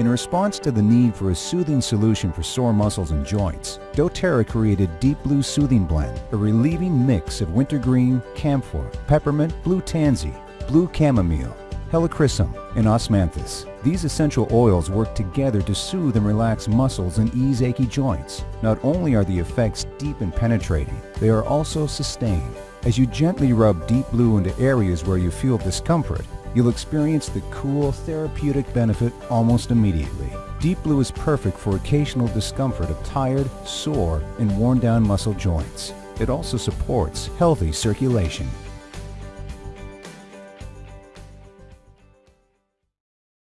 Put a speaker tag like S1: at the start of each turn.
S1: In response to the need for a soothing solution for sore muscles and joints, doTERRA created Deep Blue Soothing Blend, a relieving mix of wintergreen, camphor, peppermint, blue tansy, blue chamomile, helichrysum, and osmanthus. These essential oils work together to soothe and relax muscles and ease achy joints. Not only are the effects deep and penetrating, they are also sustained. As you gently rub Deep Blue into areas where you feel discomfort, you'll experience the cool, therapeutic benefit almost immediately. Deep Blue is perfect for occasional discomfort of tired, sore, and worn down muscle joints. It also supports healthy circulation.